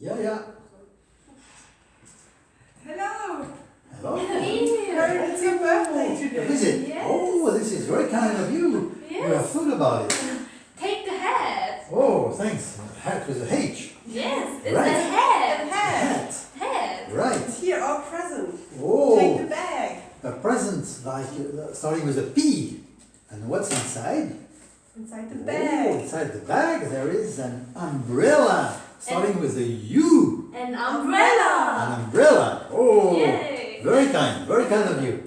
Yeah, yeah. Hello. Hello. Heard it's your birthday What today. is it? Yes. Oh, this is very kind of you. You are Yes. thought about it. Take the hat. Oh, thanks. Hat with a H. Yes, it's Right. a hat. Hat. Hat. Hat. Right. Here, our present. Take the Oh, bag. a present like uh, starting with a P. And what's inside? Inside the Oh, bag. inside the bag there is an umbrella starting with a U. An umbrella. An umbrella. umbrella. Oh, Yay. very kind, very kind of you.